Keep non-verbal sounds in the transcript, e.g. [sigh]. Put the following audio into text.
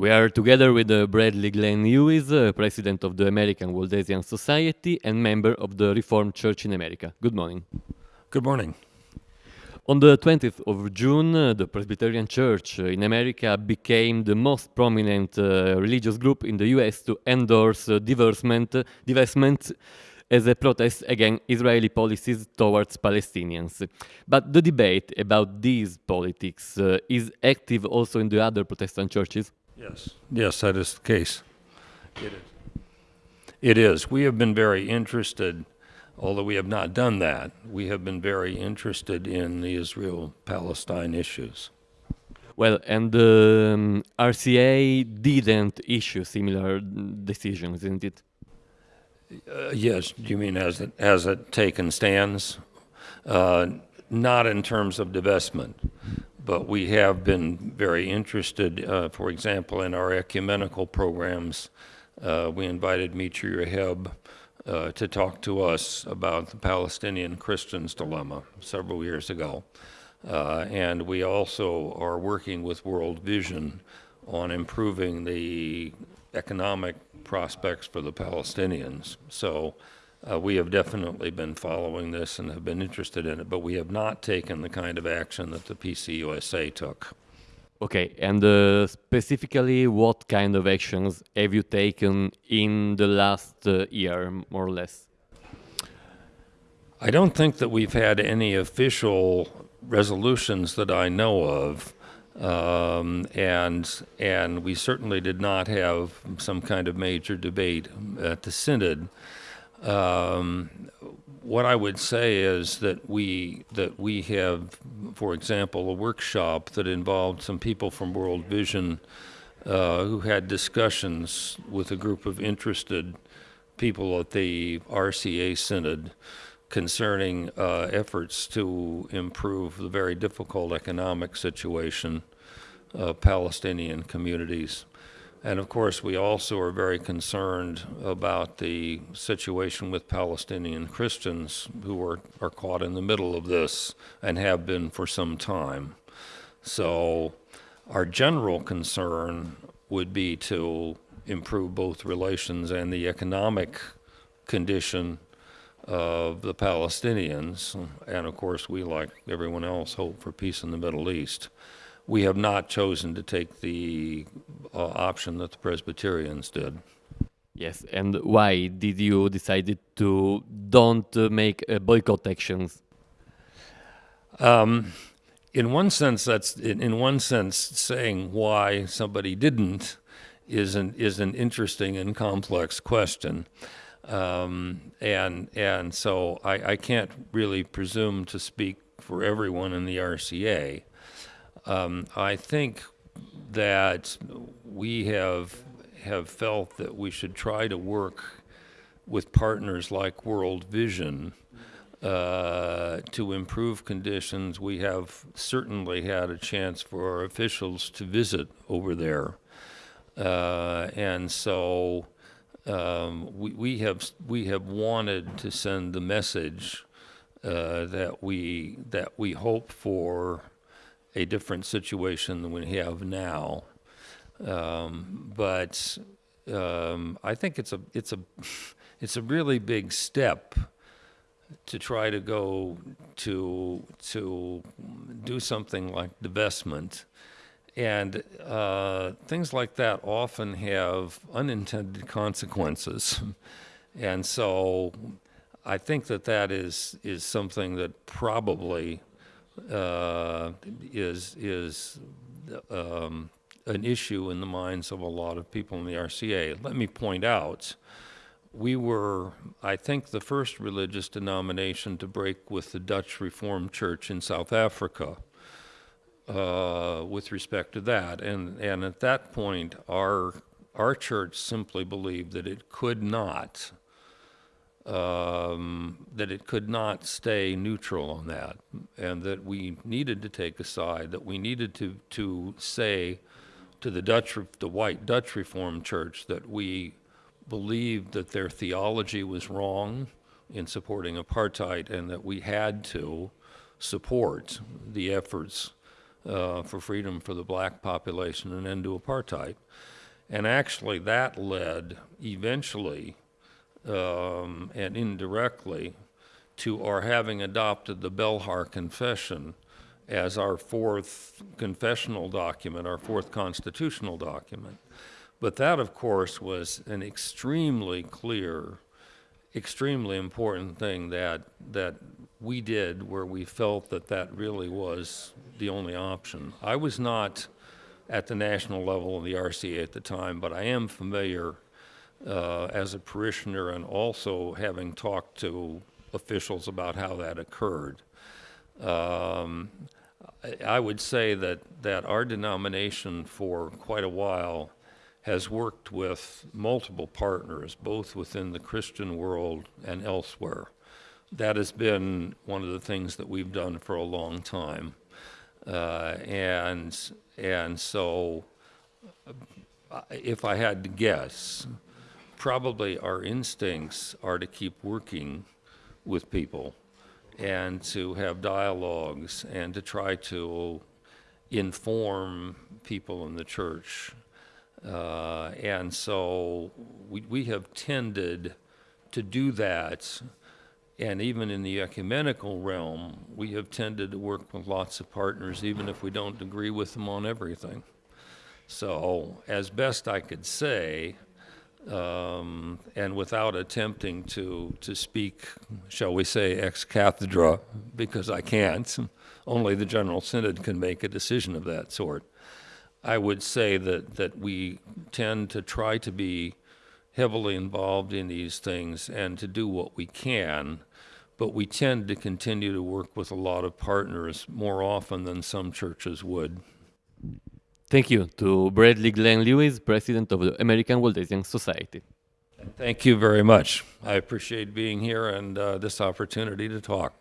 We are together with uh, Bradley Glenn Lewis, uh, president of the American Waldensian Society and member of the Reformed Church in America. Good morning. Good morning. On the 20th of June, uh, the Presbyterian Church uh, in America became the most prominent uh, religious group in the US to endorse uh, divestment, divestment as a protest against Israeli policies towards Palestinians. But the debate about these politics uh, is active also in the other Protestant churches. Yes. Yes, that is the case. It is. It is. We have been very interested, although we have not done that, we have been very interested in the Israel Palestine issues. Well, and the um, RCA didn't issue similar decisions, isn't it? Uh, yes, do you mean as it, has it taken stands? Uh, not in terms of divestment, but we have been very interested, uh, for example, in our ecumenical programs. Uh, we invited Mitri Raheb uh, to talk to us about the Palestinian Christians dilemma several years ago. Uh, and we also are working with World Vision on improving the economic prospects for the Palestinians. So uh, we have definitely been following this and have been interested in it, but we have not taken the kind of action that the PCUSA took. Okay, and uh, specifically, what kind of actions have you taken in the last uh, year, more or less? I don't think that we've had any official resolutions that I know of. Um, and and we certainly did not have some kind of major debate at the synod. Um, what I would say is that we that we have, for example, a workshop that involved some people from World Vision uh, who had discussions with a group of interested people at the RCA synod concerning uh, efforts to improve the very difficult economic situation of Palestinian communities. And of course, we also are very concerned about the situation with Palestinian Christians who are, are caught in the middle of this and have been for some time. So, our general concern would be to improve both relations and the economic condition of the Palestinians, and of course we, like everyone else, hope for peace in the Middle East. We have not chosen to take the uh, option that the Presbyterians did. Yes, and why did you decide to don't make uh, boycott actions? Um, in one sense, that's in, in one sense saying why somebody didn't is an is an interesting and complex question. Um, and and so I, I, can't really presume to speak for everyone in the RCA. Um, I think that we have have felt that we should try to work with partners like World Vision uh, to improve conditions. We have certainly had a chance for our officials to visit over there, uh, and so um, we, we have we have wanted to send the message uh, that we that we hope for a different situation than we have now. Um, but um, I think it's a it's a [laughs] it's a really big step to try to go to to do something like divestment and uh, things like that often have unintended consequences. and so I think that that is, is something that probably uh, is, is um, an issue in the minds of a lot of people in the RCA. Let me point out, we were, I think, the first religious denomination to break with the Dutch Reformed Church in South Africa uh, with respect to that. And, and at that point, our, our church simply believed that it could not, um, that it could not stay neutral on that, and that we needed to take a side, that we needed to, to say to the Dutch, the white Dutch Reformed Church that we believed that their theology was wrong in supporting apartheid and that we had to support the efforts uh, for freedom for the black population and end to apartheid. And actually, that led eventually um, and indirectly to our having adopted the Belhar Confession as our fourth confessional document, our fourth constitutional document. But that, of course, was an extremely clear, extremely important thing that, that we did where we felt that that really was the only option. I was not at the national level of the RCA at the time, but I am familiar uh, as a parishioner and also having talked to officials about how that occurred. Um, I, would say that, that our denomination for quite a while has worked with multiple partners, both within the Christian world and elsewhere. That has been one of the things that we've done for a long time. Uh, and, and so, uh, if I had to guess, probably our instincts are to keep working with people and to have dialogues and to try to inform people in the church. Uh, and so we, we have tended to do that. And even in the ecumenical realm, we have tended to work with lots of partners, even if we don't agree with them on everything. So, as best I could say, um, and without attempting to, to speak, shall we say, ex cathedra, because I can't, [laughs] only the General Synod can make a decision of that sort. I would say that, that we tend to try to be heavily involved in these things and to do what we can, but we tend to continue to work with a lot of partners more often than some churches would. Thank you to Bradley Glenn Lewis, President of the American Waldensian Society. Thank you very much. I appreciate being here and uh, this opportunity to talk.